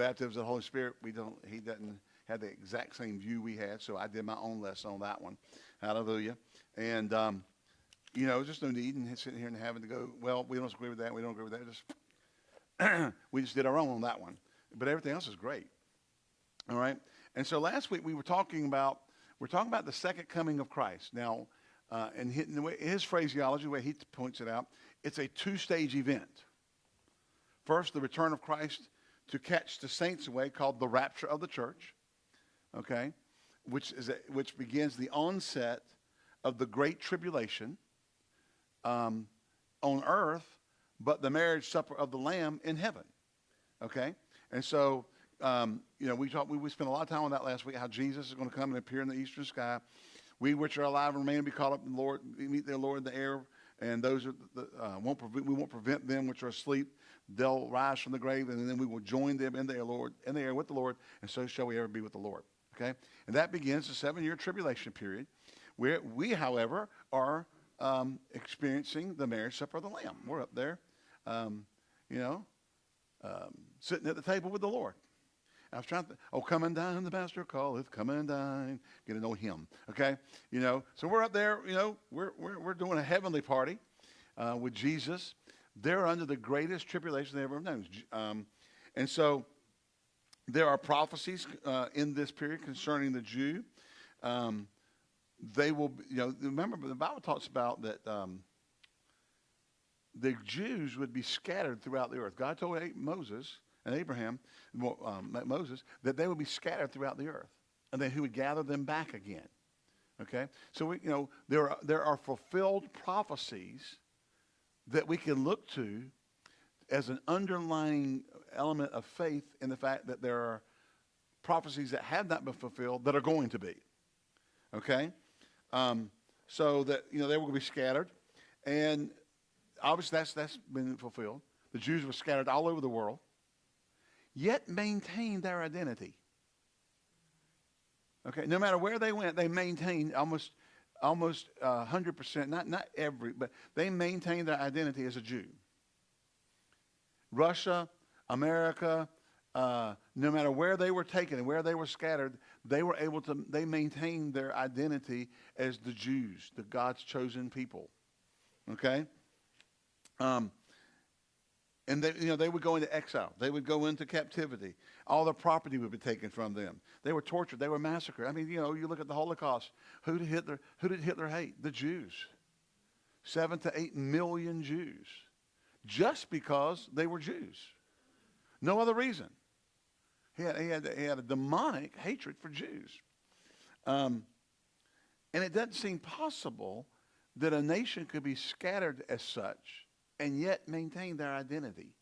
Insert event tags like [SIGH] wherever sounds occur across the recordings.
baptism of the Holy Spirit, we don't. He doesn't have the exact same view we had, so I did my own lesson on that one. Hallelujah. And um, you know, just no need in sitting here and having to go. Well, we don't agree with that. We don't agree with that. Just [CLEARS THROAT] we just did our own on that one. But everything else is great. All right. And so last week we were talking about we're talking about the second coming of Christ. Now, uh, and his phraseology, the way he points it out, it's a two-stage event. First, the return of Christ to catch the saints away, called the rapture of the church. Okay, which is a, which begins the onset of the great tribulation um, on earth, but the marriage supper of the Lamb in heaven. Okay, and so um, you know, we talked, we, we spent a lot of time on that last week, how Jesus is going to come and appear in the eastern sky. We which are alive and remain be caught up in the Lord, meet their Lord in the air, and those are the, uh, won't prevent, we won't prevent them which are asleep. They'll rise from the grave, and then we will join them in the air, Lord, in the air with the Lord, and so shall we ever be with the Lord. Okay, and that begins the seven-year tribulation period, where we, however, are um, experiencing the marriage supper of the Lamb. We're up there, um, you know, um, sitting at the table with the Lord. I was trying to, oh, come and dine, the master calleth, come and dine. Get to know him, okay? You know, so we're up there, you know, we're, we're, we're doing a heavenly party uh, with Jesus. They're under the greatest tribulation they've ever known. Um, and so there are prophecies uh, in this period concerning the Jew. Um, they will, you know, remember the Bible talks about that um, the Jews would be scattered throughout the earth. God told Moses, and Abraham, um, Moses, that they would be scattered throughout the earth, and then he would gather them back again. Okay, so we, you know, there are, there are fulfilled prophecies that we can look to as an underlying element of faith in the fact that there are prophecies that have not been fulfilled that are going to be. Okay, um, so that you know they were going to be scattered, and obviously that's that's been fulfilled. The Jews were scattered all over the world yet maintained their identity. Okay, no matter where they went, they maintained almost almost uh, 100%, not, not every, but they maintained their identity as a Jew. Russia, America, uh, no matter where they were taken and where they were scattered, they were able to, they maintained their identity as the Jews, the God's chosen people. Okay? Um, and they, you know, they would go into exile. They would go into captivity. All their property would be taken from them. They were tortured. They were massacred. I mean, you know, you look at the Holocaust. Who did Hitler, who did Hitler hate? The Jews. Seven to eight million Jews. Just because they were Jews. No other reason. He had, he had, he had a demonic hatred for Jews. Um, and it doesn't seem possible that a nation could be scattered as such and yet maintain their identity.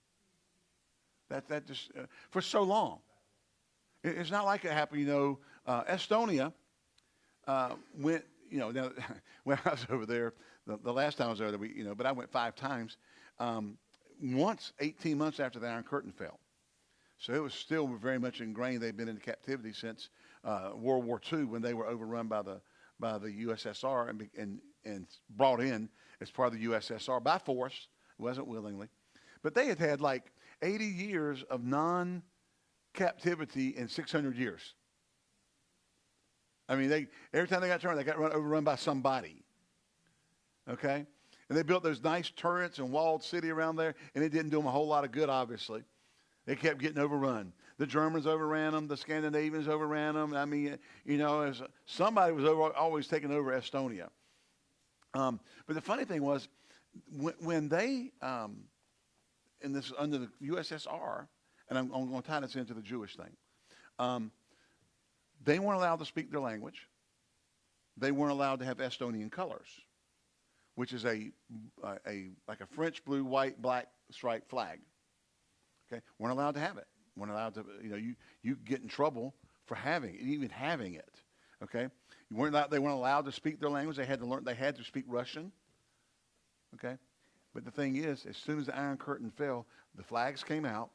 That, that just, uh, for so long. It, it's not like it happened, you know, uh, Estonia uh, went, you know, [LAUGHS] now, when I was over there, the, the, last time I was there, we, you know, but I went five times. Um, once, 18 months after the Iron Curtain fell. So it was still very much ingrained. They'd been in captivity since uh, World War II when they were overrun by the, by the USSR and, and, and brought in as part of the USSR by force it wasn't willingly. But they had had like 80 years of non captivity in 600 years. I mean, they every time they got turned, they got run, overrun by somebody. Okay? And they built those nice turrets and walled city around there, and it didn't do them a whole lot of good, obviously. They kept getting overrun. The Germans overran them. The Scandinavians overran them. I mean, you know, as somebody was over, always taking over Estonia. Um, but the funny thing was, when, when they, um, in this under the USSR, and I'm, I'm going to tie this into the Jewish thing, um, they weren't allowed to speak their language. They weren't allowed to have Estonian colors, which is a, a, a like a French blue, white, black striped flag. Okay, weren't allowed to have it. weren't allowed to, you know, you you get in trouble for having it, even having it. Okay, you weren't allowed, they weren't allowed to speak their language. They had to learn. They had to speak Russian. Okay? But the thing is, as soon as the Iron Curtain fell, the flags came out.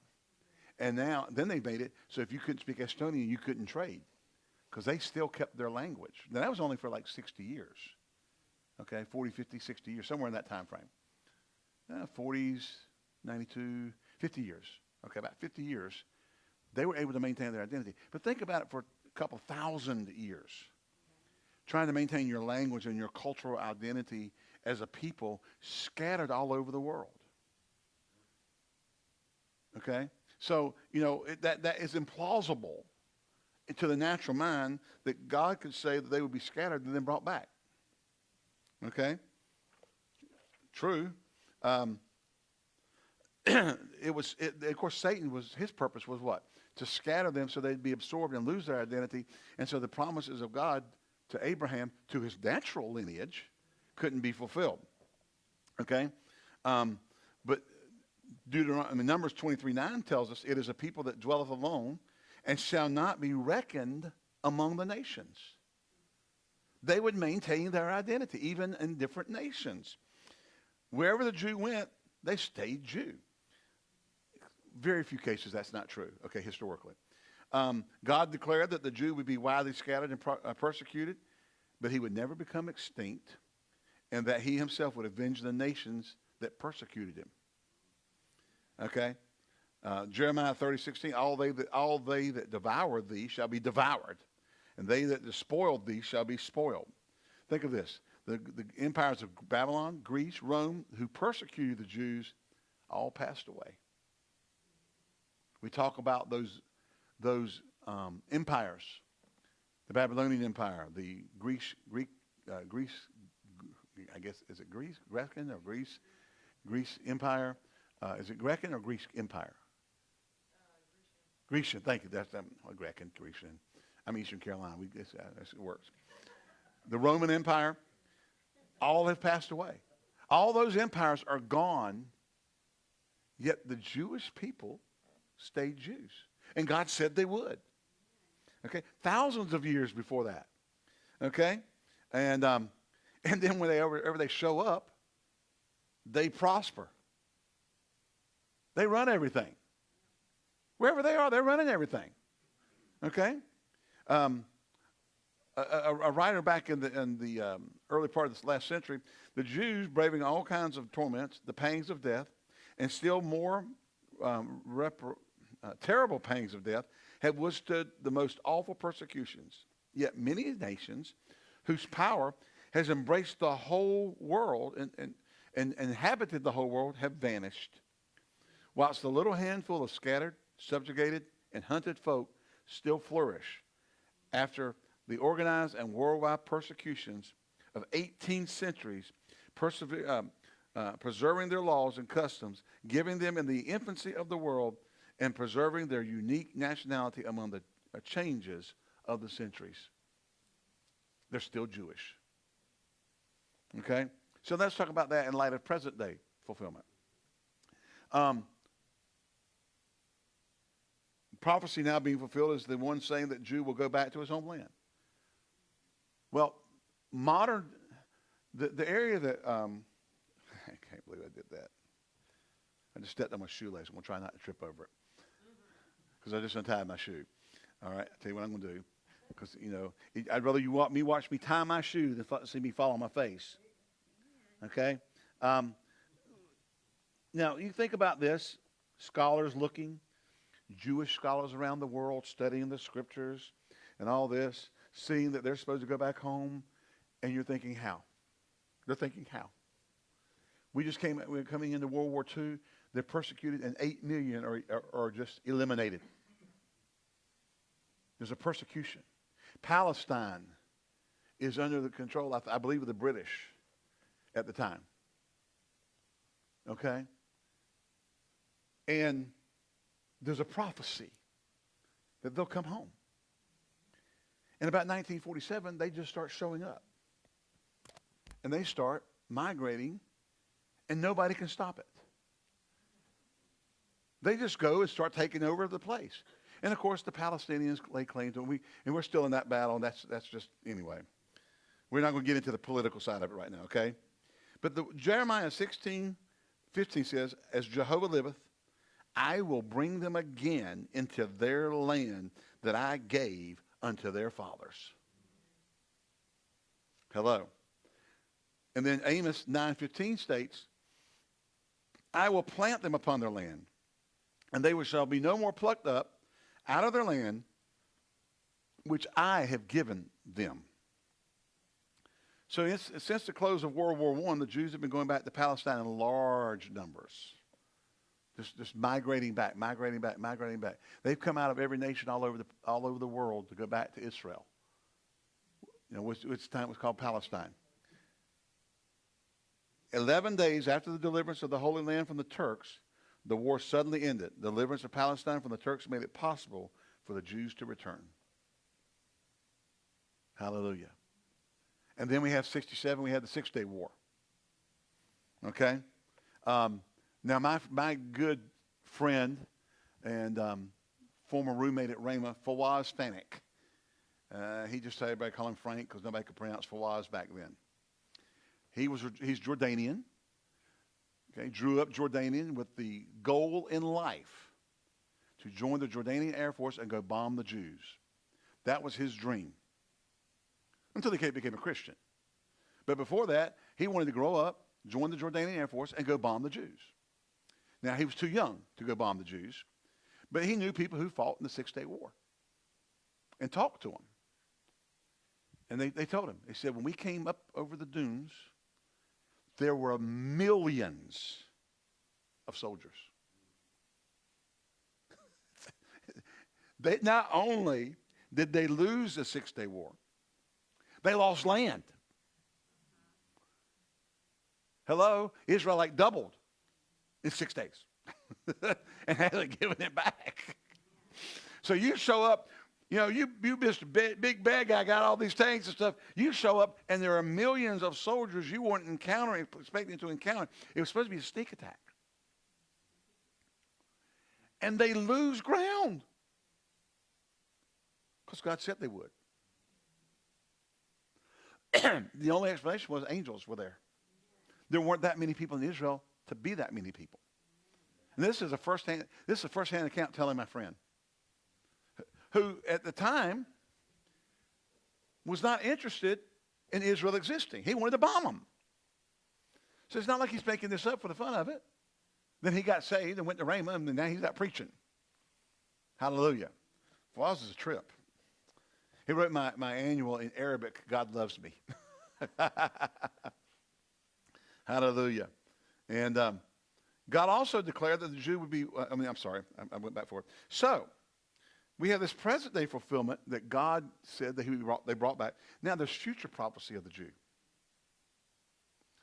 And now, then they made it so if you couldn't speak Estonian, you couldn't trade because they still kept their language. Now, that was only for like 60 years. Okay, 40, 50, 60 years, somewhere in that time frame. Uh, 40s, 92, 50 years. Okay, about 50 years. they were able to maintain their identity. But think about it for a couple thousand years. Trying to maintain your language and your cultural identity as a people scattered all over the world. Okay? So, you know, it, that, that is implausible to the natural mind that God could say that they would be scattered and then brought back. Okay? True. Um, [CLEARS THROAT] it was, it, of course, Satan was, his purpose was what? To scatter them so they'd be absorbed and lose their identity. And so the promises of God to Abraham, to his natural lineage, couldn't be fulfilled. Okay? Um, but Deuteronomy, I mean, Numbers 23 9 tells us, It is a people that dwelleth alone and shall not be reckoned among the nations. They would maintain their identity, even in different nations. Wherever the Jew went, they stayed Jew. Very few cases that's not true, okay, historically. Um, God declared that the Jew would be widely scattered and uh, persecuted, but he would never become extinct, and that he himself would avenge the nations that persecuted him. Okay? Uh, Jeremiah 30, 16, all they, that, all they that devour thee shall be devoured, and they that despoiled thee shall be spoiled. Think of this. The, the empires of Babylon, Greece, Rome, who persecuted the Jews, all passed away. We talk about those, those um, empires, the Babylonian Empire, the Greece, Greek, uh, Greece, I guess, is it Greece, Grecian or Greece, Greece Empire? Uh, is it Grecian or Greece Empire? Grecian, thank you. That's um, Grecian, Grecian. I'm Eastern Carolina. We, this, uh, this works. The Roman Empire, all have passed away. All those empires are gone, yet the Jewish people stayed Jews. And God said they would. Okay? Thousands of years before that. Okay? And, um, [LAUGHS] and then when they, whenever they show up, they prosper. They run everything. Wherever they are, they're running everything. Okay? Um, a, a, a, writer back in the, in the um, early part of this last century, the Jews, braving all kinds of torments, the pangs of death, and still more um, uh, terrible pangs of death, have withstood the most awful persecutions. Yet many nations whose power has embraced the whole world and, and, and inhabited the whole world have vanished. Whilst the little handful of scattered, subjugated, and hunted folk still flourish after the organized and worldwide persecutions of 18 centuries, uh, uh, preserving their laws and customs, giving them in the infancy of the world, and preserving their unique nationality among the uh, changes of the centuries. They're still Jewish. Okay? So let's talk about that in light of present day fulfillment. Um, prophecy now being fulfilled is the one saying that Jew will go back to his homeland. Well, modern, the, the area that, um, [LAUGHS] I can't believe I did that. I just stepped on my shoelace. I'm going to try not to trip over it because I just untied my shoe. All right, I'll tell you what I'm going to do. Because, you know, I'd rather you watch me watch me tie my shoe than see me fall on my face. Okay? Um, now, you think about this scholars looking, Jewish scholars around the world studying the scriptures and all this, seeing that they're supposed to go back home, and you're thinking, how? They're thinking, how? We just came, we're coming into World War II. They're persecuted, and 8 million are, are, are just eliminated. There's a persecution. Palestine is under the control, I, I believe, of the British at the time. Okay? And there's a prophecy that they'll come home. In about 1947, they just start showing up. And they start migrating, and nobody can stop it. They just go and start taking over the place. And of course, the Palestinians lay claim to it. We, and we're still in that battle, and that's, that's just, anyway. We're not going to get into the political side of it right now, okay? But the, Jeremiah 16, 15 says, As Jehovah liveth, I will bring them again into their land that I gave unto their fathers. Hello. And then Amos 9:15 states, I will plant them upon their land, and they shall be no more plucked up out of their land, which I have given them. So since the close of World War I, the Jews have been going back to Palestine in large numbers. Just, just migrating back, migrating back, migrating back. They've come out of every nation all over the, all over the world to go back to Israel. You know, which, which time was called Palestine. Eleven days after the deliverance of the Holy Land from the Turks, the war suddenly ended. The deliverance of Palestine from the Turks made it possible for the Jews to return. Hallelujah. And then we have 67, we had the Six Day War. Okay? Um, now, my, my good friend and um, former roommate at Rhema, Fawaz Fanik, uh, he just said everybody call him Frank because nobody could pronounce Fawaz back then. He was, he's Jordanian. Okay, drew up Jordanian with the goal in life to join the Jordanian Air Force and go bomb the Jews. That was his dream until he became a Christian. But before that, he wanted to grow up, join the Jordanian Air Force, and go bomb the Jews. Now, he was too young to go bomb the Jews, but he knew people who fought in the Six Day War and talked to them. And they, they told him, they said, when we came up over the dunes, there were millions of soldiers. [LAUGHS] they, not only did they lose the Six Day War, they lost land. Hello? Israel like doubled in six days [LAUGHS] and hasn't given it back. So you show up, you know, you, you Mr. Big, big bad guy, got all these tanks and stuff. You show up, and there are millions of soldiers you weren't encountering, expecting to encounter. It was supposed to be a sneak attack. And they lose ground because God said they would. [CLEARS THROAT] the only explanation was angels were there. There weren't that many people in Israel to be that many people. And this is a first-hand, this is a first-hand account telling my friend, who at the time was not interested in Israel existing. He wanted to bomb them. So it's not like he's making this up for the fun of it. Then he got saved and went to Raymond, and now he's out preaching. Hallelujah. Well, this is a trip. He wrote my, my annual in Arabic, God Loves Me. [LAUGHS] Hallelujah. And um, God also declared that the Jew would be, uh, I mean, I'm sorry, I, I went back forward. So, we have this present day fulfillment that God said that he brought, they brought back. Now, there's future prophecy of the Jew.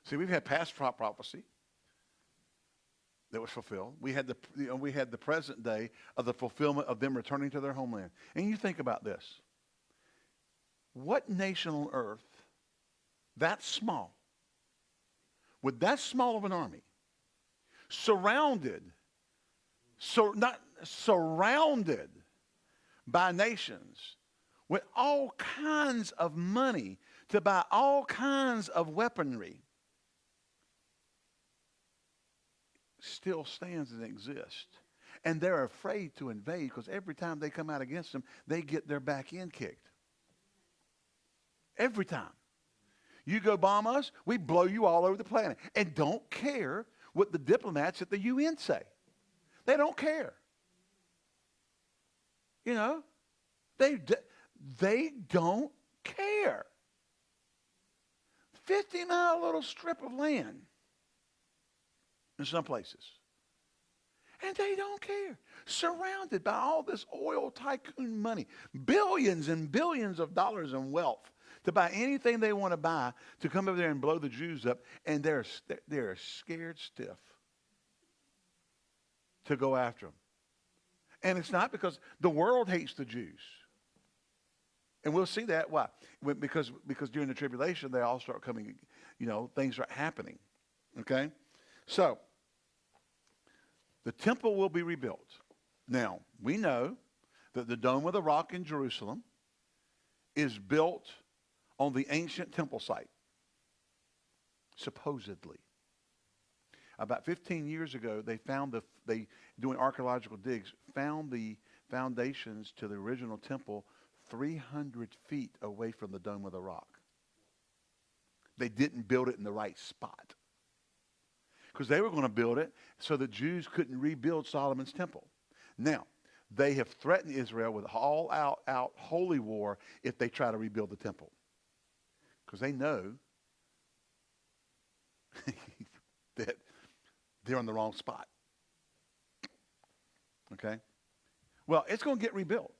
See, we've had past prophecy that was fulfilled. We had the, you know, we had the present day of the fulfillment of them returning to their homeland. And you think about this. What nation on earth that small, with that small of an army, surrounded, so not surrounded by nations with all kinds of money to buy all kinds of weaponry, still stands and exists. And they're afraid to invade because every time they come out against them, they get their back end kicked. Every time. You go bomb us, we blow you all over the planet. And don't care what the diplomats at the UN say. They don't care. You know, they, they don't care. 50 mile little strip of land in some places. And they don't care. Surrounded by all this oil tycoon money, billions and billions of dollars in wealth to buy anything they want to buy to come over there and blow the Jews up, and they're, they're scared stiff to go after them. And it's not because the world hates the Jews. And we'll see that. Why? Because, because during the tribulation, they all start coming, you know, things are happening. Okay? So, the temple will be rebuilt. Now, we know that the Dome of the Rock in Jerusalem is built on the ancient temple site, supposedly. About 15 years ago, they found the, they, doing archaeological digs, found the foundations to the original temple 300 feet away from the Dome of the Rock. They didn't build it in the right spot. Because they were going to build it so the Jews couldn't rebuild Solomon's temple. Now, they have threatened Israel with all out, out holy war if they try to rebuild the temple. Because they know [LAUGHS] that they're on the wrong spot. Okay? Well, it's going to get rebuilt.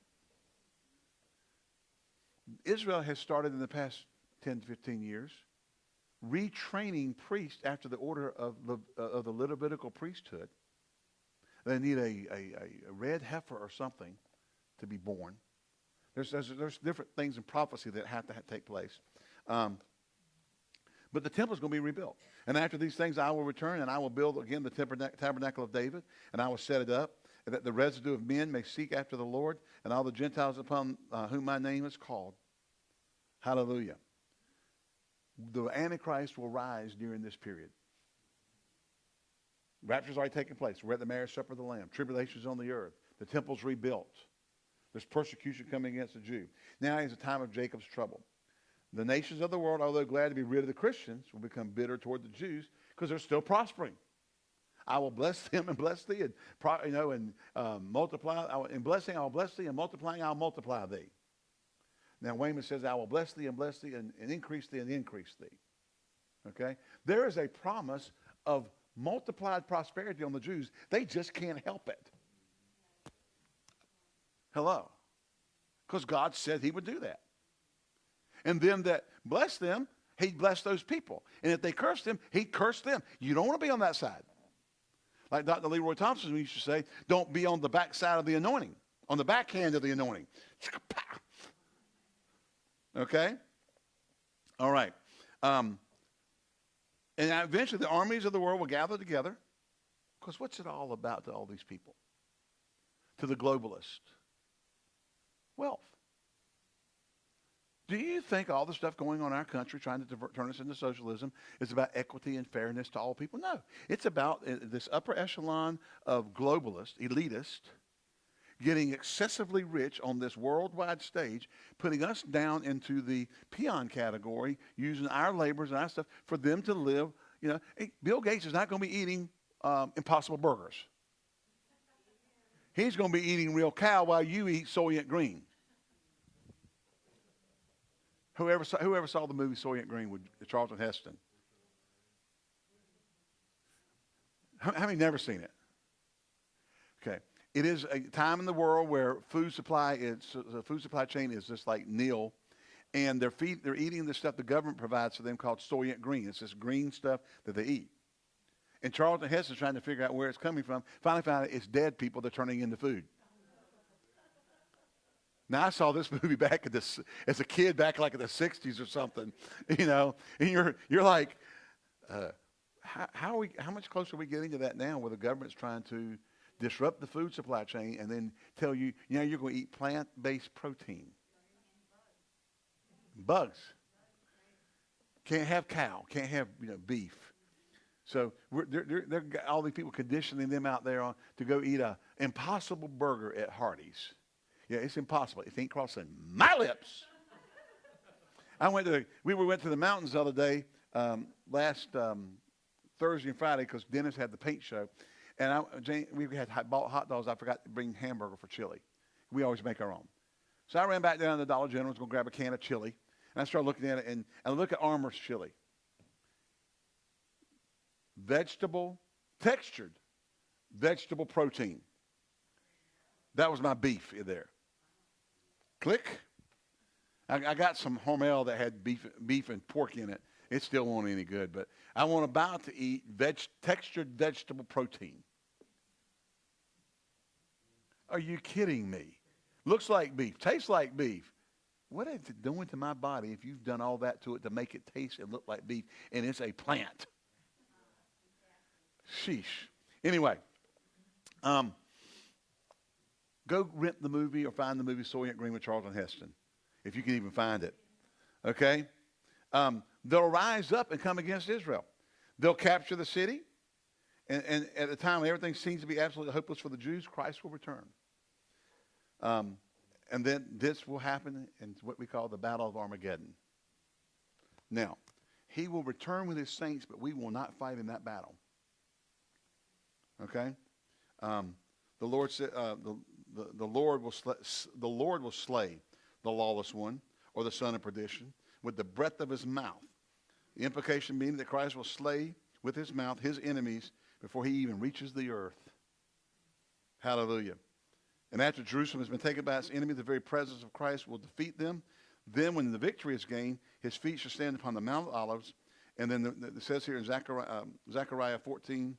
Israel has started in the past 10 to 15 years retraining priests after the order of, the, uh, of the Levitical priesthood. They need a, a, a red heifer or something to be born. There's, there's, there's different things in prophecy that have to take place. Um, but the temple is going to be rebuilt. And after these things, I will return and I will build again the tabernacle of David, and I will set it up, that the residue of men may seek after the Lord, and all the Gentiles upon uh, whom my name is called. Hallelujah. The Antichrist will rise during this period. Rapture's already taken place. We're at the marriage supper of the Lamb. Tribulation's on the earth. The temple's rebuilt. There's persecution coming against the Jew. Now is a time of Jacob's trouble. The nations of the world, although glad to be rid of the Christians, will become bitter toward the Jews because they're still prospering. I will bless them and bless thee, and you know, and um, multiply. In blessing, I will bless thee, and multiplying, I'll multiply thee. Now Wayman says, "I will bless thee and bless thee, and, and increase thee and increase thee." Okay, there is a promise of multiplied prosperity on the Jews. They just can't help it. Hello, because God said He would do that. And them that bless them, he'd bless those people. And if they cursed him, he'd curse them. You don't want to be on that side. Like Dr. Leroy Thompson used to say, don't be on the back side of the anointing, on the backhand of the anointing. [LAUGHS] Okay? All right. Um, and eventually the armies of the world will gather together. Because what's it all about to all these people? To the globalist? Wealth. Do you think all the stuff going on in our country trying to divert, turn us into socialism is about equity and fairness to all people? No. It's about uh, this upper echelon of globalists, elitists, getting excessively rich on this worldwide stage, putting us down into the peon category, using our labors and our stuff for them to live. You know, hey, Bill Gates is not going to be eating um, impossible burgers. He's going to be eating real cow while you eat Soylent Green. Whoever saw, whoever saw the movie Soylent Green with Charlton Heston? How, how many never seen it? Okay. It is a time in the world where food supply is the food supply chain is just like nil, and they're feed, they're eating the stuff the government provides for them called Soylent Green. It's this green stuff that they eat. And Charlton Heston's trying to figure out where it's coming from. Finally found out it's dead people they're turning into food. Now I saw this [LAUGHS] movie back at this as a kid back like in the '60s or something, [LAUGHS] you know, and you're you're like, uh, how, how, we how much closer are we getting to that now, where the government's trying to disrupt the food supply chain and then tell you, you know, you're going to eat plant-based protein, bugs, can't have cow, can't have you know beef. So they're, they're, they're, all these people conditioning them out there on, to go eat a impossible burger at Hardee's. Yeah, it's impossible. It ain't crossing my lips. I went to, we went to the mountains the other day, um, last um, Thursday and Friday, because Dennis had the paint show. And I, Jane, we had bought hot dogs. I forgot to bring hamburger for chili. We always make our own. So I ran back down to the Dollar General, was going to grab a can of chili. And I started looking at it, and, and I look at Armour's chili. Vegetable, textured vegetable protein. That was my beef there. Click. I, I got some Hormel that had beef, beef and pork in it. It still wasn't any good, but I want about to eat veg, textured vegetable protein. Are you kidding me? Looks like beef, tastes like beef. What is it doing to my body if you've done all that to it to make it taste and look like beef and it's a plant? Sheesh. Anyway, um, Go rent the movie or find the movie Soylent Green with Charlton Heston, if you can even find it. Okay? Um, they'll rise up and come against Israel. They'll capture the city. And, and at the time when everything seems to be absolutely hopeless for the Jews, Christ will return. Um, and then this will happen in what we call the Battle of Armageddon. Now, he will return with his saints, but we will not fight in that battle. Okay? Um, the Lord said, uh, the, the, the Lord will slay, the Lord will slay the lawless one or the son of perdition with the breath of his mouth. The implication being that Christ will slay with his mouth his enemies before he even reaches the earth. Hallelujah. And after Jerusalem has been taken by its enemy, the very presence of Christ will defeat them. Then, when the victory is gained, his feet shall stand upon the Mount of Olives. And then the, the, it says here in Zechariah, um, Zechariah 14,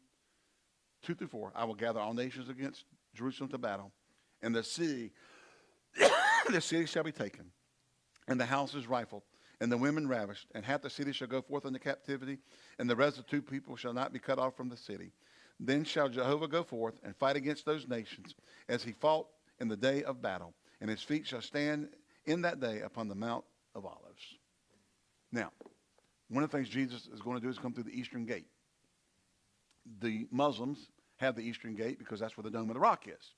2 through 4, I will gather all nations against Jerusalem to battle, and the city, [COUGHS] the city shall be taken, and the houses rifled, and the women ravished, and half the city shall go forth into captivity, and the rest of the two people shall not be cut off from the city. Then shall Jehovah go forth and fight against those nations, as he fought in the day of battle, and his feet shall stand in that day upon the Mount of Olives. Now, one of the things Jesus is going to do is come through the eastern gate. The Muslims have the eastern gate because that's where the Dome of the Rock is.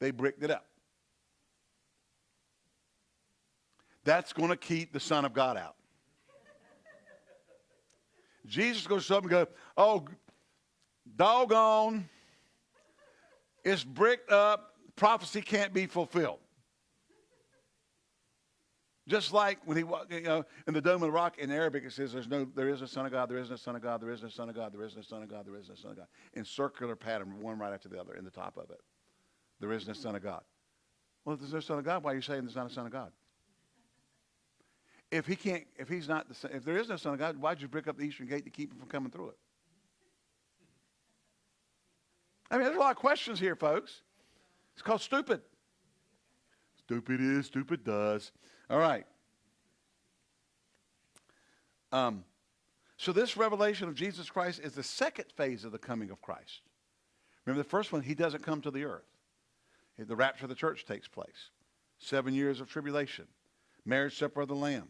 They bricked it up. That's going to keep the Son of God out. Jesus goes up and goes, oh, doggone, it's bricked up, prophecy can't be fulfilled. Just like when he, you know, in the Dome of the Rock in Arabic, it says, "There's no, there is a Son of God, there isn't a Son of God, there isn't a Son of God, there is no Son of God, there is no Son of God." In circular pattern, one right after the other, in the top of it, there is no Son of God. Well, if there's no Son of God, why are you saying there's not a Son of God? If he can't, if he's not, the, son, if there is no Son of God, why'd you brick up the eastern gate to keep him from coming through it? I mean, there's a lot of questions here, folks. It's called stupid. Stupid is, stupid does. All right. Um, so this revelation of Jesus Christ is the second phase of the coming of Christ. Remember the first one, he doesn't come to the earth. The rapture of the church takes place. Seven years of tribulation. Marriage supper of the Lamb.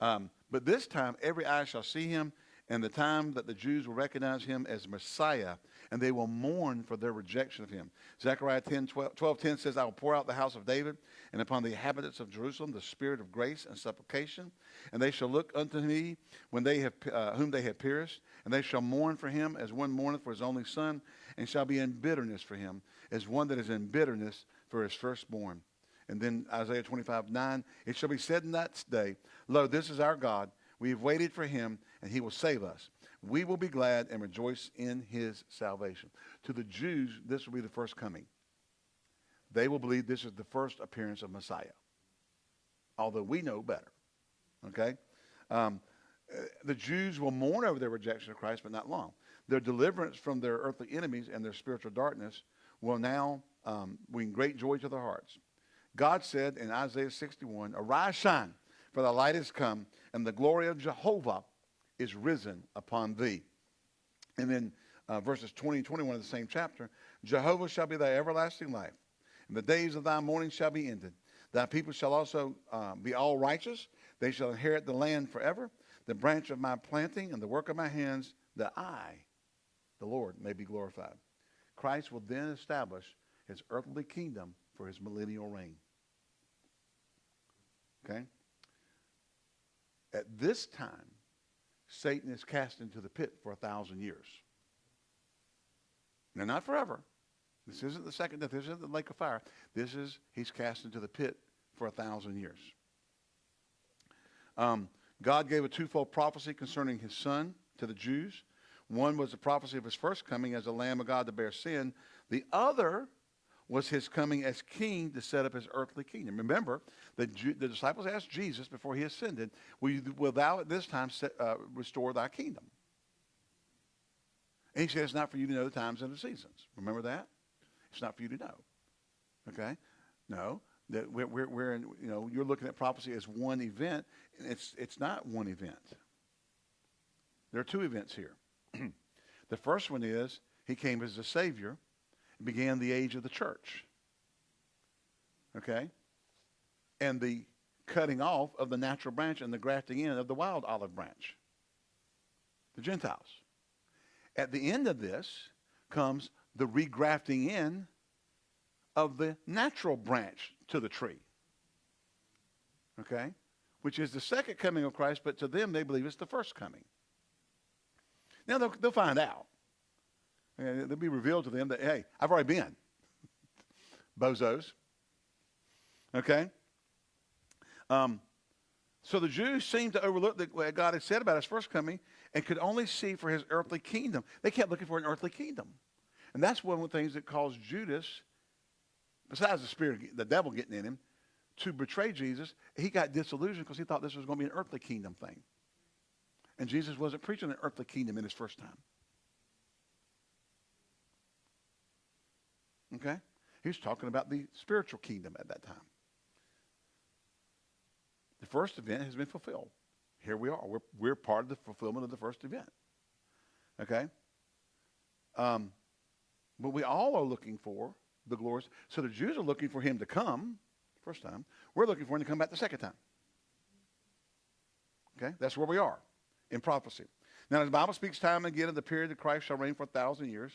Um, but this time, every eye shall see him, and the time that the Jews will recognize him as Messiah, and they will mourn for their rejection of him. Zechariah 10, 12, 12 10 says, I will pour out the house of David and upon the inhabitants of Jerusalem the spirit of grace and supplication, and they shall look unto me when they have, uh, whom they have pierced, and they shall mourn for him as one mourneth for his only son, and shall be in bitterness for him, as one that is in bitterness for his firstborn. And then Isaiah 25, 9, it shall be said in that day, Lo, this is our God. We have waited for him, and he will save us we will be glad and rejoice in his salvation. To the Jews, this will be the first coming. They will believe this is the first appearance of Messiah, although we know better. Okay? Um, uh, the Jews will mourn over their rejection of Christ, but not long. Their deliverance from their earthly enemies and their spiritual darkness will now um, bring great joy to their hearts. God said in Isaiah 61, Arise, shine, for the light has come, and the glory of Jehovah is risen upon thee. And then uh, verses 20 and 21 of the same chapter Jehovah shall be thy everlasting life, and the days of thy mourning shall be ended. Thy people shall also uh, be all righteous. They shall inherit the land forever. The branch of my planting and the work of my hands, that I, the Lord, may be glorified. Christ will then establish his earthly kingdom for his millennial reign. Okay? At this time, Satan is cast into the pit for a thousand years. Now, not forever. This isn't the second death. This isn't the lake of fire. This is, he's cast into the pit for a thousand years. Um, God gave a twofold prophecy concerning his son to the Jews. One was the prophecy of his first coming as a Lamb of God to bear sin. The other was his coming as king to set up his earthly kingdom. Remember, the, the disciples asked Jesus before he ascended, will, you, will thou at this time set, uh, restore thy kingdom? And he said, it's not for you to know the times and the seasons. Remember that? It's not for you to know. Okay? No. That we're, we're, we're in, you know, you're looking at prophecy as one event. And it's, it's not one event. There are two events here. [CLEARS THROAT] the first one is he came as a Savior began the age of the church. Okay? And the cutting off of the natural branch and the grafting in of the wild olive branch. The Gentiles. At the end of this comes the regrafting in of the natural branch to the tree. Okay? Which is the second coming of Christ, but to them they believe it's the first coming. Now they'll, they'll find out. And it'll be revealed to them that, hey, I've already been. [LAUGHS] Bozos. Okay? Um, so the Jews seemed to overlook the, what God had said about his first coming and could only see for his earthly kingdom. They kept looking for an earthly kingdom. And that's one of the things that caused Judas, besides the spirit, the devil getting in him, to betray Jesus. He got disillusioned because he thought this was going to be an earthly kingdom thing. And Jesus wasn't preaching an earthly kingdom in his first time. Okay? He was talking about the spiritual kingdom at that time. The first event has been fulfilled. Here we are. We're, we're part of the fulfillment of the first event. Okay? Um, but we all are looking for the glories. So the Jews are looking for him to come first time. We're looking for him to come back the second time. Okay? That's where we are in prophecy. Now, the Bible speaks time and again of the period that Christ shall reign for a thousand years.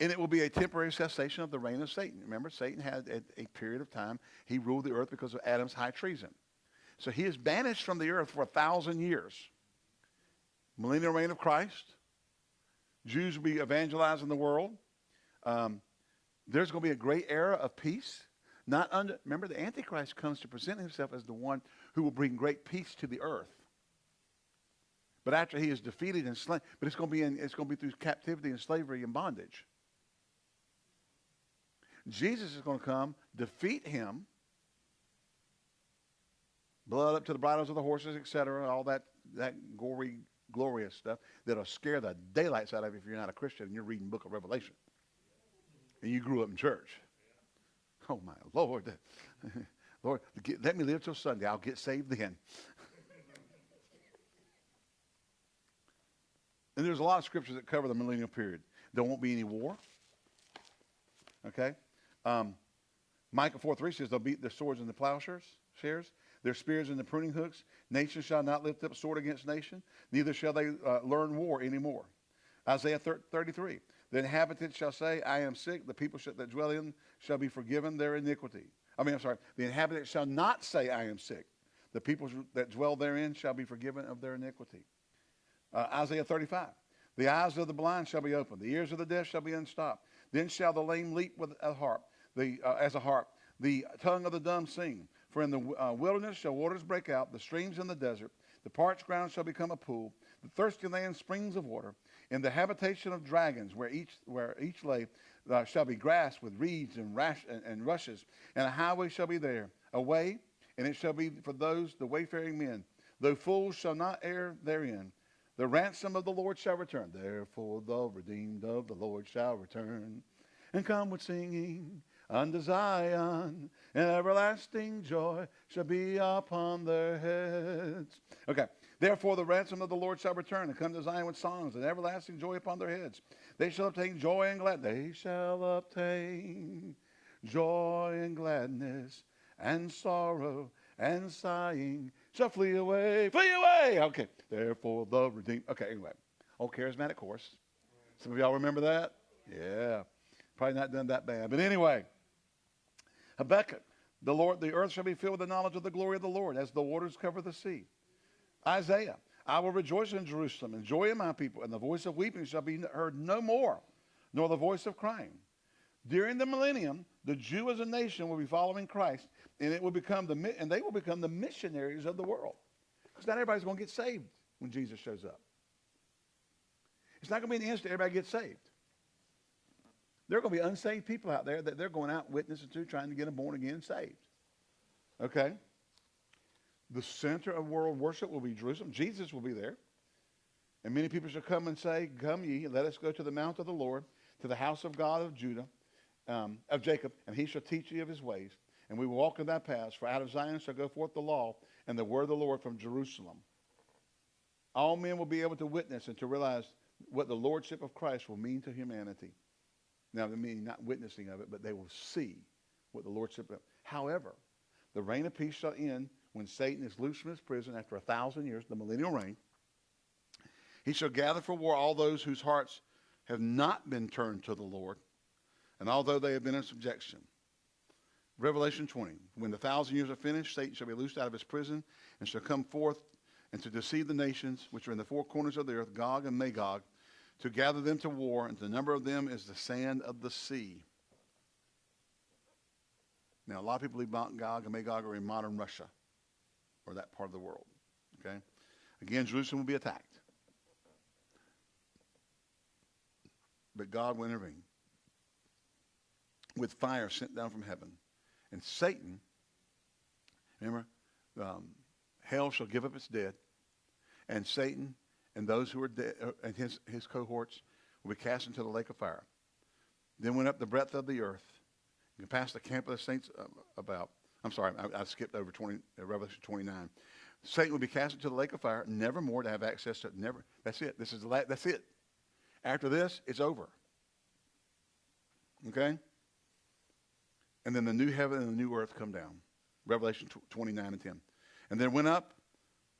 And it will be a temporary cessation of the reign of Satan. Remember, Satan had a, period of time. He ruled the earth because of Adam's high treason. So he is banished from the earth for a thousand years. Millennial reign of Christ. Jews will be evangelizing the world. Um, there's going to be a great era of peace. Not under, remember, the Antichrist comes to present himself as the one who will bring great peace to the earth. But after he is defeated and slain, but it's going to be in, it's going to be through captivity and slavery and bondage. Jesus is going to come, defeat him, blood up to the bridles of the horses, etc., all that, that gory, glorious stuff that'll scare the daylights out of you if you're not a Christian and you're reading book of Revelation. And you grew up in church. Oh, my Lord. [LAUGHS] Lord, let me live till Sunday. I'll get saved then. [LAUGHS] and there's a lot of scriptures that cover the millennial period. There won't be any war. Okay? Um, Micah 4 3 says, They'll beat their swords in the plowshares, shares, their spears in the pruning hooks. Nation shall not lift up sword against nation, neither shall they uh, learn war anymore. Isaiah 33 The inhabitants shall say, I am sick. The people that dwell in shall be forgiven their iniquity. I mean, I'm sorry. The inhabitants shall not say, I am sick. The people that dwell therein shall be forgiven of their iniquity. Uh, Isaiah 35 The eyes of the blind shall be opened, the ears of the deaf shall be unstopped. Then shall the lame leap with a harp the, uh, as a harp. The tongue of the dumb sing. For in the uh, wilderness shall waters break out, the streams in the desert. The parched ground shall become a pool, the thirsty land springs of water. In the habitation of dragons, where each, where each lay, uh, shall be grass with reeds and, rash, and, and rushes, and a highway shall be there, a way, and it shall be for those, the wayfaring men. Though fools shall not err therein, the ransom of the Lord shall return. Therefore, the redeemed of the Lord shall return and come with singing unto Zion, and everlasting joy shall be upon their heads. Okay. Therefore, the ransom of the Lord shall return and come to Zion with songs and everlasting joy upon their heads. They shall obtain joy and gladness. They shall obtain joy and gladness and sorrow and sighing shall flee away. Flee away. Okay. Therefore, the redeemed. Okay. Anyway, old charismatic chorus. Some of y'all remember that? Yeah. Probably not done that bad. But anyway. Habakkuk, the Lord, the earth shall be filled with the knowledge of the glory of the Lord, as the waters cover the sea. Isaiah, I will rejoice in Jerusalem and joy in my people, and the voice of weeping shall be heard no more, nor the voice of crying. During the millennium, the Jew as a nation will be following Christ, and it will become the and they will become the missionaries of the world. Because not everybody's going to get saved when Jesus shows up. It's not going to be an instant everybody gets saved. There are going to be unsaved people out there that they're going out witnessing to, trying to get them born again saved. Okay? The center of world worship will be Jerusalem. Jesus will be there. And many people shall come and say, Come ye, let us go to the mount of the Lord, to the house of God of Judah, um, of Jacob, and he shall teach you of his ways. And we will walk in that path, for out of Zion shall go forth the law and the word of the Lord from Jerusalem. All men will be able to witness and to realize what the lordship of Christ will mean to humanity. Now, I mean, not witnessing of it, but they will see what the Lordship. However, the reign of peace shall end when Satan is loosed from his prison after a thousand years, the millennial reign. He shall gather for war all those whose hearts have not been turned to the Lord, and although they have been in subjection. Revelation 20. When the thousand years are finished, Satan shall be loosed out of his prison and shall come forth and to deceive the nations which are in the four corners of the earth, Gog and Magog, to gather them to war, and the number of them is the sand of the sea. Now, a lot of people believe Mount Gog and Magog are in modern Russia or that part of the world. Okay? Again, Jerusalem will be attacked. But God will intervene with fire sent down from heaven. And Satan, remember, um, hell shall give up its dead, and Satan and those who are dead, uh, and his, his cohorts will be cast into the lake of fire. Then went up the breadth of the earth, and passed the camp of the saints uh, about. I'm sorry, I, I skipped over 20, uh, Revelation 29. Satan will be cast into the lake of fire, never more to have access to it. Never. That's it. This is the that's it. After this, it's over. Okay? And then the new heaven and the new earth come down. Revelation 29 and 10. And then went up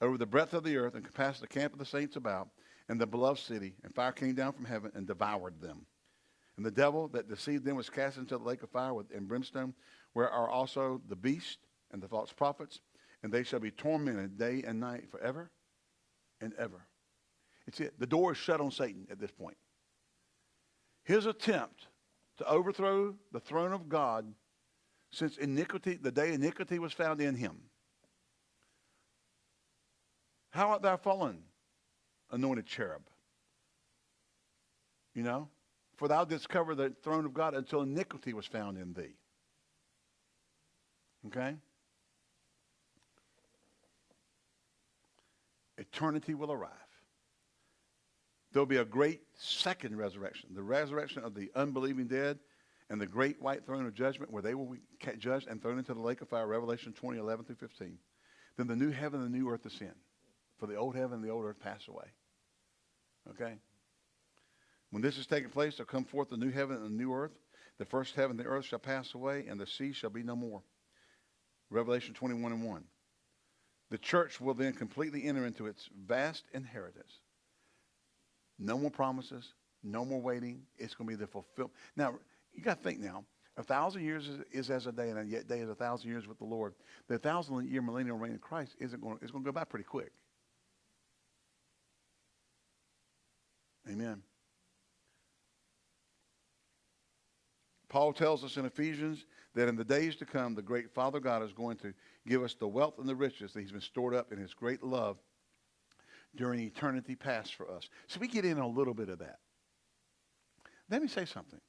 over the breadth of the earth and passed the camp of the saints about and the beloved city, and fire came down from heaven and devoured them. And the devil that deceived them was cast into the lake of fire with, and brimstone, where are also the beast and the false prophets, and they shall be tormented day and night forever and ever. It's it. The door is shut on Satan at this point. His attempt to overthrow the throne of God since iniquity, the day iniquity was found in him. How art thou fallen, anointed cherub? You know? For thou didst cover the throne of God until iniquity was found in thee. Okay? Eternity will arrive. There'll be a great second resurrection, the resurrection of the unbelieving dead and the great white throne of judgment where they will be judged and thrown into the lake of fire, Revelation 20, 11 through 15. Then the new heaven and the new earth ascend, for the old heaven and the old earth pass away. Okay? When this is taking place, there come forth the new heaven and the new earth. The first heaven and the earth shall pass away, and the sea shall be no more. Revelation 21 and 1. The church will then completely enter into its vast inheritance. No more promises, no more waiting. It's going to be the fulfillment. Now, you got to think now. A thousand years is, is, as a day, and a yet day is a thousand years with the Lord. The thousand year millennial reign of Christ isn't going. It's going to go by pretty quick. Amen. Paul tells us in Ephesians that in the days to come, the great Father God is going to give us the wealth and the riches that He's been stored up in His great love during eternity past for us. So we get in a little bit of that. Let me say something.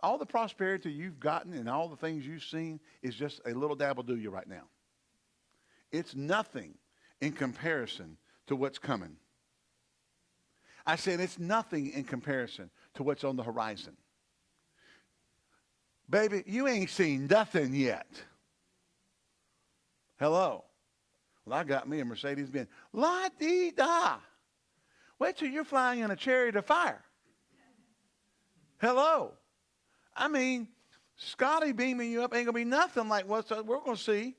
All the prosperity you've gotten and all the things you've seen is just a little dabble do you right now. It's nothing in comparison to what's coming. I said it's nothing in comparison to what's on the horizon. Baby, you ain't seen nothing yet. Hello. Well, I got me a Mercedes Benz. La dee da. Wait till you're flying in a chariot of fire. Hello. I mean, Scotty beaming you up ain't to be nothing like what we're to see.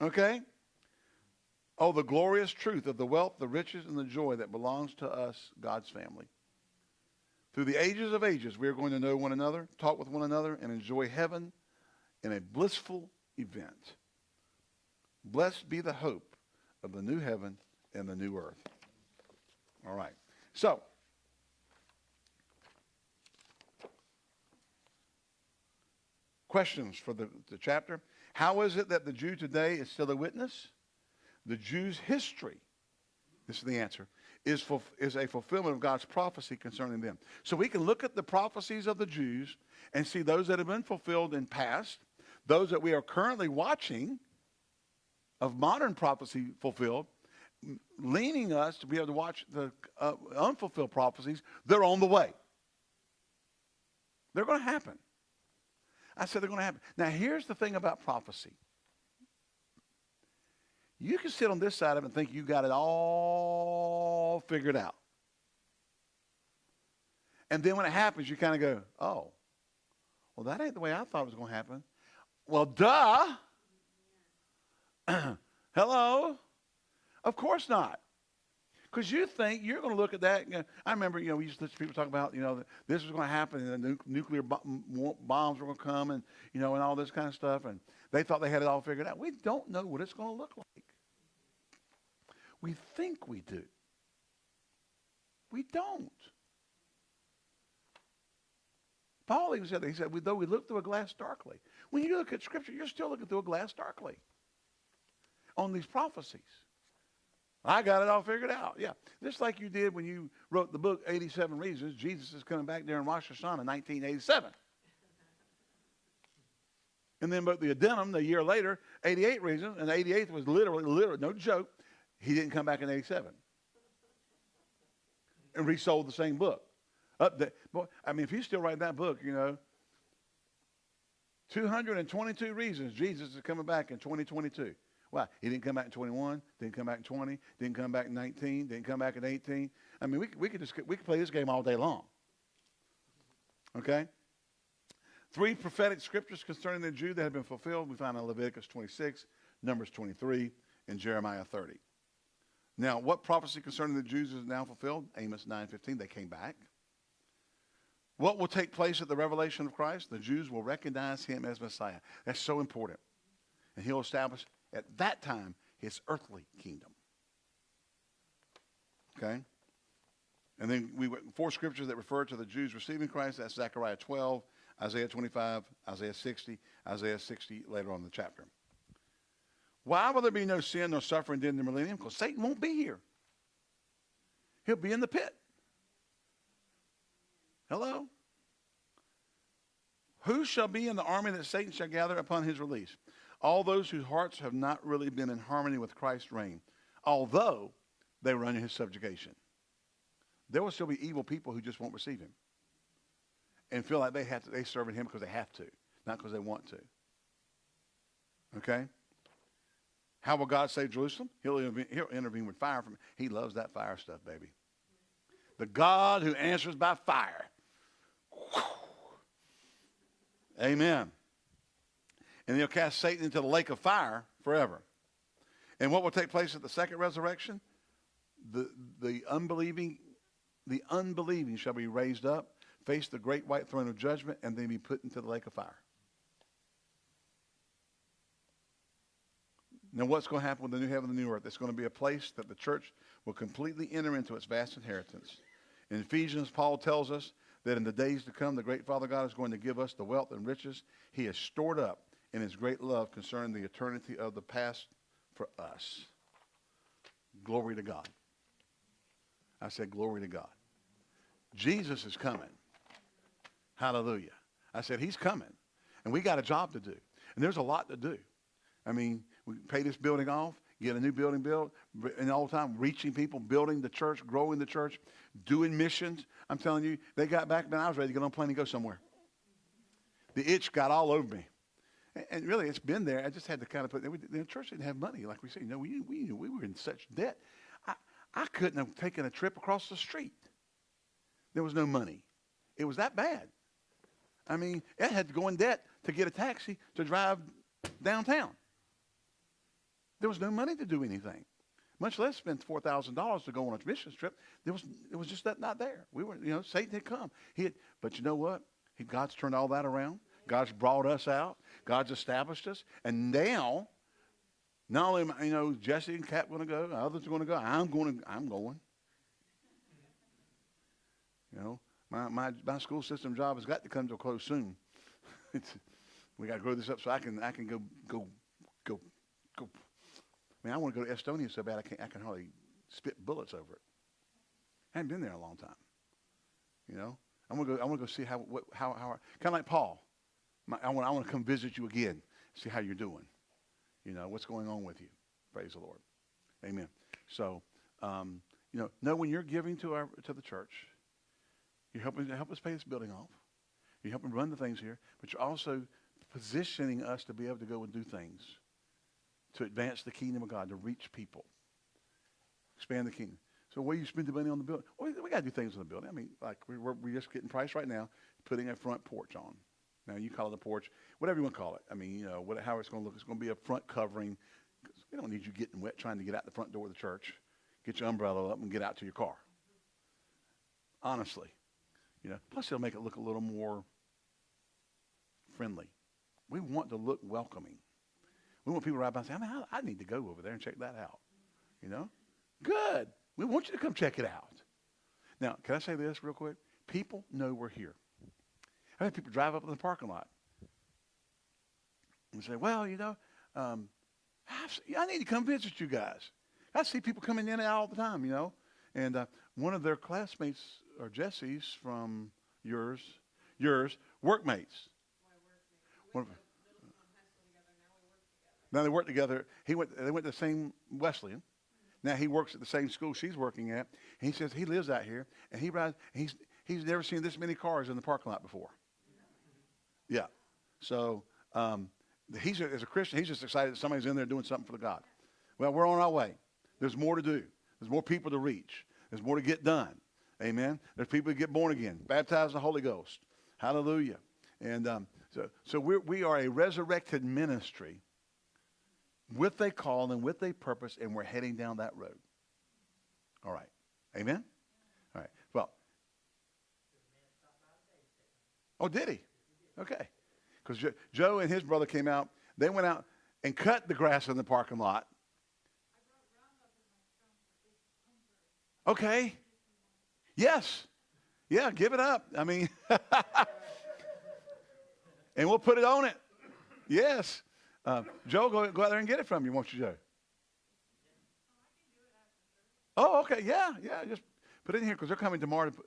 Okay? Oh, the glorious truth of the wealth, the riches, and the joy that belongs to us, God's family. Through the ages of ages, we are going to know one another, talk with one another, and enjoy heaven in a blissful event. Blessed be the hope of the new heaven and the new earth. All right. So, questions for the, the chapter. How is it that the Jew today is still a witness? The Jew's history, this is the answer, is, for, is a fulfillment of God's prophecy concerning them. So we can look at the prophecies of the Jews and see those that have been fulfilled in past, those that we are currently watching of modern prophecy fulfilled, leaning us to be able to watch the uh, unfulfilled prophecies. They're on the way. They're going to happen. I said they're going to happen. Now, here's the thing about prophecy. You can sit on this side of it and think you got it all figured out. And then when it happens, you kind of go, oh, well, that ain't the way I thought it was going to happen. Well, duh. [CLEARS THROAT] Hello? Of course not. Because you think you're going to look at that. You know, I remember, you know, we used to listen to people talk about, you know, this was going to happen, and the nu- nuclear bo- bombs were going to come, and you know, and all this kind of stuff, and they thought they had it all figured out. We don't know what it's going to look like. We think we do. We don't. Paul even said. He said, though we look through a glass darkly, When you look at Scripture, you're still looking through a glass darkly on these prophecies. I got it all figured out. Yeah. Just like you did when you wrote the book 87 Reasons, Jesus is coming back during Rosh Hashanah 1987. And then but the addendum the year later, 88 Reasons, and the 88th was literally, literally, no joke, he didn't come back in 87. And resold the same book. Up there. Boy, I mean, if he's still writing that book, you know, 222 reasons Jesus is coming back in 2022. Why? He didn't come back in 21, didn't come back in 20, didn't come back in 19, didn't come back in 18. I mean, we, we could just we could play this game all day long. Okay? Three prophetic scriptures concerning the Jew that have been fulfilled we find in Leviticus 26, Numbers 23, and Jeremiah 30. Now, what prophecy concerning the Jews is now fulfilled? Amos 9:15. They came back. What will take place at the revelation of Christ? The Jews will recognize him as Messiah. That's so important. And he'll establish at that time his earthly kingdom. Okay? And then we four scriptures that refer to the Jews receiving Christ. That's Zechariah 12, Isaiah 25, Isaiah 60, Isaiah 60 later on in the chapter. Why will there be no sin nor suffering during the millennium? Because Satan won't be here. He'll be in the pit. Hello? Who shall be in the army that Satan shall gather upon his release? All those whose hearts have not really been in harmony with Christ's reign, although they were under his subjugation. There will still be evil people who just won't receive him and feel like they have to, they serving him because they have to, not because they want to. Okay? How will God save Jerusalem? He'll, he'll intervene with fire from He loves that fire stuff, baby. The God who answers by fire. Amen. And he'll cast Satan into the lake of fire forever. And what will take place at the second resurrection? The, the unbelieving the unbelieving shall be raised up, face the great white throne of judgment, and then be put into the lake of fire. Now, what's going to happen with the new heaven and the new earth? It's going to be a place that the church will completely enter into its vast inheritance. In Ephesians, Paul tells us that in the days to come, the great Father God is going to give us the wealth and riches he has stored up in his great love concerning the eternity of the past for us. Glory to God. I said, Glory to God. Jesus is coming. Hallelujah. I said, He's coming. And we got a job to do. And there's a lot to do. I mean, we pay this building off, get a new building built, and all the time reaching people, building the church, growing the church, doing missions. I'm telling you, they got back when I was ready to get on a plane and go somewhere. The itch got all over me. And really, it's been there. I just had to kind of put. The church didn't have money, like we say. You know, we we we were in such debt. I I couldn't have taken a trip across the street. There was no money. It was that bad. I mean, I had to go in debt to get a taxi to drive downtown. There was no money to do anything, much less spend four thousand dollars to go on a mission trip. There was it was just that not there. We were, you know, Satan had come. He had, but you know what? He, God's turned all that around. God's brought us out. God's established us, and now, not only am, you know Jesse and Kat going to go, others are going to go. I'm going. To, I'm going. You know, my, my, my school system job has got to come to a close soon. [LAUGHS] we got to grow this up so I can I can go go go go I mean, I want to go to Estonia so bad I, can't, I can hardly spit bullets over it. I haven't been there in a long time. You know, I want to go. I want to go see how what, how how kind of like Paul. My, I want I want to come visit you again, see how you're doing. You know what's going on with you. Praise the Lord. Amen. So, um, you know, know when you're giving to our to the church, you're helping to help us pay this building off. You're helping run the things here, but you're also positioning us to be able to go and do things to advance the kingdom of God, to reach people, expand the kingdom. So where you spend the money on the building? Well, we got to do things on the building. I mean, like we're, we're just getting priced right now, putting a front porch on. Now you call it a porch, whatever you want to call it. I mean, you know, what, how it's going to look. It's going to be a front covering. We don't need you getting wet trying to get out the front door of the church. Get your umbrella up and get out to your car. Honestly, you know. Plus, it'll make it look a little more friendly. We want to look welcoming. We want people to ride by and say, I mean, I, I need to go over there and check that out. You know? Good. We want you to come check it out. Now, can I say this real quick? People know we're here. I've had people drive up in the parking lot. and say, well, you know, um, I need to come visit you guys. I see people coming in and out all the time, you know. And uh, one of their classmates, or Jesse's from yours, yours, workmates. One of, now they work together. He went. They went to the same Wesleyan. Now he works at the same school she's working at. He says he lives out here, and he rides. He's he's never seen this many cars in the parking lot before. Yeah. So um, he's a, as a Christian, he's just excited that somebody's in there doing something for the God. Well, we're on our way. There's more to do. There's more people to reach. There's more to get done. Amen. There's people to get born again, baptized in the Holy Ghost. Hallelujah. And um, so, so we're, we are a resurrected ministry with a call and with a purpose, and we're heading down that road. All right. Amen? All right. Well. Oh, did he? Okay. Because Joe and his brother came out. They went out and cut the grass in the parking lot. Okay. Yes. Yeah, give it up. I mean, [LAUGHS] and we'll put it on it. Yes. Uh, Joe, go, go out there and get it from you, won't you, Joe? Oh, okay. Yeah, yeah. Just put it in here because they're coming tomorrow. To put,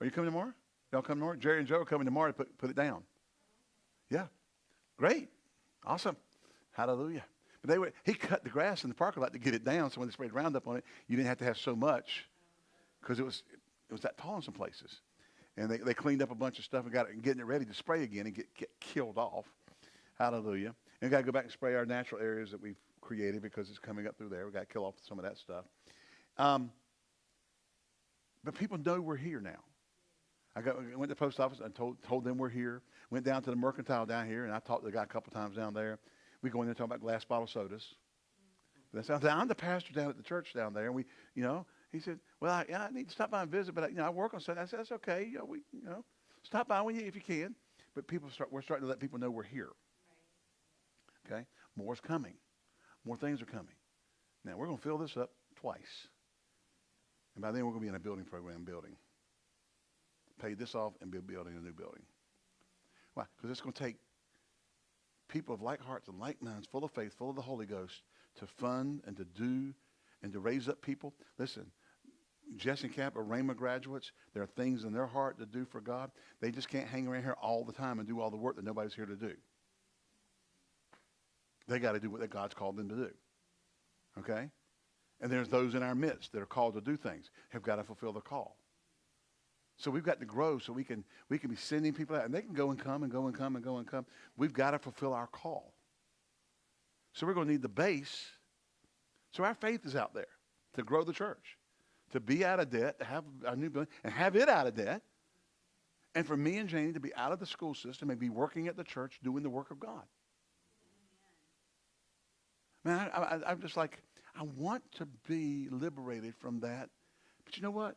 are you coming tomorrow? Y'all come tomorrow? Jerry and Joe are coming tomorrow to put, put it down. Yeah. Great. Awesome. Hallelujah. But they were, he cut the grass in the parking lot to get it down so when they sprayed Roundup on it, you didn't have to have so much because it was, it was that tall in some places. And they, they cleaned up a bunch of stuff and got it and getting it ready to spray again and get, get killed off. Hallelujah. And we got to go back and spray our natural areas that we've created because it's coming up through there. We've got to kill off some of that stuff. Um, but people know we're here now. I, got, went to the post office and told, told them we're here. Went down to the mercantile down here, and I talked to the guy a couple times down there. We go in there and talk about glass bottle sodas. I'm the pastor down at the church down there, and we, you know, he said, "Well, I, yeah, I need to stop by and visit, but I, you know, I work on Sunday." I said, "That's okay. You know, we, you know, stop by when you if you can." But people start, we're starting to let people know we're here. Okay, more's coming. More things are coming. Now we're going to fill this up twice, and by then we're going to be in a building program building pay this off and be building a new building. Why? Because it's going to take people of like hearts and like minds, full of faith, full of the Holy Ghost, to fund and to do and to raise up people. Listen, Jesse Camp are Rhema graduates, there are things in their heart to do for God. They just can't hang around here all the time and do all the work that nobody's here to do. They got to do what God's called them to do. Okay? And there's those in our midst that are called to do things, have got to fulfill the call. So we've got to grow so we can, we can be sending people out. And they can go and come and go and come and go and come. We've got to fulfill our call. So we're going to need the base. So our faith is out there to grow the church, to be out of debt, to have a new building, and have it out of debt. And for me and Janie to be out of the school system and be working at the church doing the work of God. Man, I, I'm just like, I want to be liberated from that. But you know what?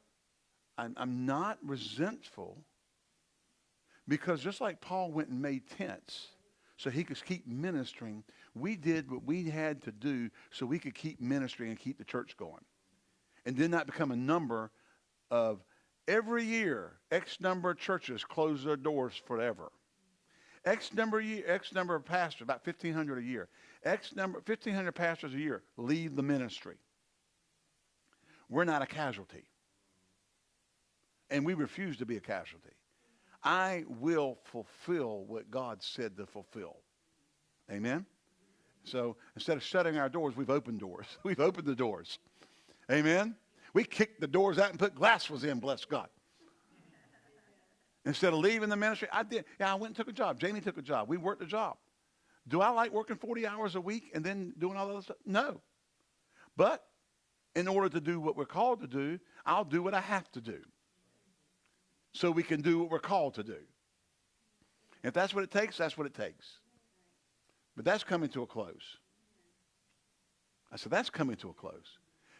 I'm, I'm not resentful because just like Paul went and made tents so he could keep ministering, we did what we had to do so we could keep ministering and keep the church going. And did not become a number of every year, X number of churches close their doors forever. X number of year, X number of pastors, about 1,500 a year. X number, 1,500 pastors a year leave the ministry. We're not a casualty and we refuse to be a casualty. I will fulfill what God said to fulfill. Amen? So instead of shutting our doors, we've opened doors. [LAUGHS] We've opened the doors. Amen? We kicked the doors out and put glass was in, bless God. Instead of leaving the ministry, I did. Yeah, I went and took a job. Jamie took a job. We worked a job. Do I like working 40 hours a week and then doing all that stuff? No. But in order to do what we're called to do, I'll do what I have to do so we can do what we're called to do. If that's what it takes, that's what it takes. But that's coming to a close. I said, that's coming to a close.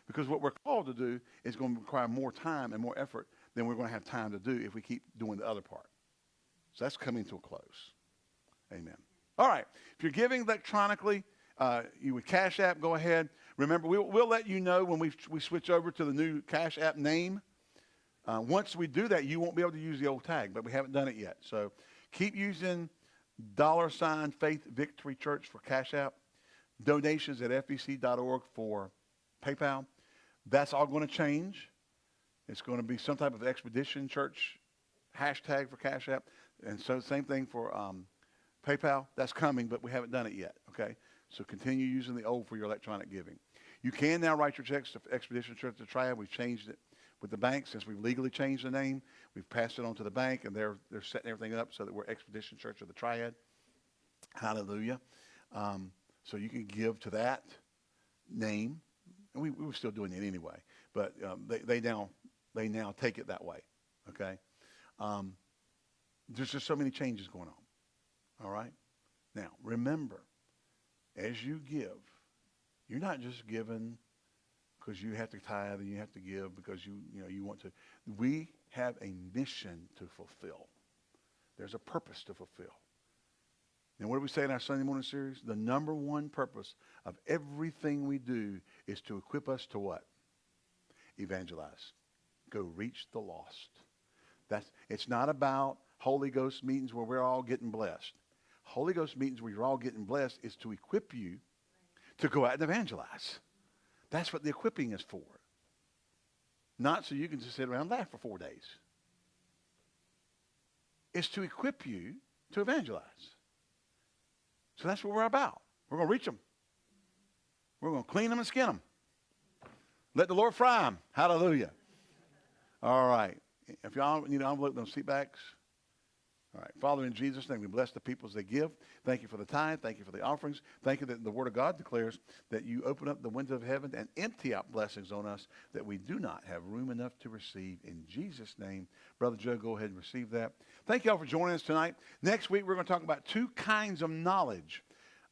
Because what we're called to do is going to require more time and more effort than we're going to have time to do if we keep doing the other part. So that's coming to a close. Amen. All right. If you're giving electronically, uh, you would Cash App, go ahead. Remember, we'll, we'll let you know when we, we switch over to the new Cash App name. Uh, once we do that, you won't be able to use the old tag, but we haven't done it yet. So keep using dollar sign Faith Victory Church for Cash App, donations at fbc.org for PayPal. That's all going to change. It's going to be some type of expedition church hashtag for Cash App. And so same thing for um, PayPal. That's coming, but we haven't done it yet. Okay. So continue using the old for your electronic giving. You can now write your checks to Expedition Church of the Triad. We've changed it with the bank since we've legally changed the name. We've passed it on to the bank, and they're they're setting everything up so that we're Expedition Church of the Triad. Hallelujah. Um, so you can give to that name, and we, we were still doing it anyway, but um, they they now they now take it that way. Okay. Um, there's just so many changes going on. All right. Now remember, as you give, you're not just giving because you have to tithe and you have to give because you, you know, you want to. We have a mission to fulfill. There's a purpose to fulfill. And what do we say in our Sunday morning series? The number one purpose of everything we do is to equip us to what? Evangelize. Go reach the lost. That's, it's not about Holy Ghost meetings where we're all getting blessed. Holy Ghost meetings where you're all getting blessed is to equip you to go out and evangelize. That's what the equipping is for. Not so you can just sit around and laugh for four days. It's to equip you to evangelize. So that's what we're about. We're going to reach them. We're going to clean them and skin them. Let the Lord fry them. Hallelujah. All right. If y'all need an envelope, those seat backs. All right. Father, in Jesus' name, we bless the people as they give. Thank you for the tithe. Thank you for the offerings. Thank you that the Word of God declares that you open up the window of heaven and empty out blessings on us that we do not have room enough to receive. In Jesus' name, Brother Joe, go ahead and receive that. Thank you all for joining us tonight. Next week, we're going to talk about two kinds of knowledge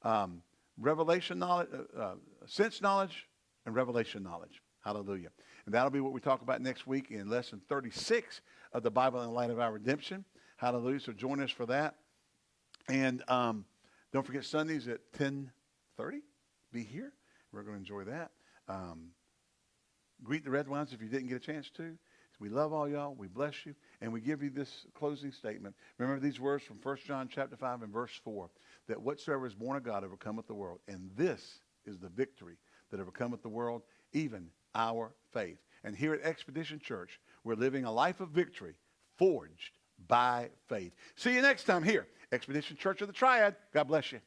um, revelation knowledge, uh, uh, sense knowledge, and revelation knowledge. Hallelujah. And that'll be what we talk about next week in lesson 36 of the Bible in the Light of Our Redemption. Hallelujah. So join us for that. And um, don't forget Sundays at 10.30. Be here. We're going to enjoy that. Um, greet the red ones if you didn't get a chance to. We love all y'all. We bless you. And we give you this closing statement. Remember these words from 1 John chapter 5 and verse 4. That whatsoever is born of God overcometh the world. And this is the victory that overcometh the world, even our faith. And here at Expedition Church, we're living a life of victory forged by faith. See you next time here, Expedition Church of the Triad. God bless you.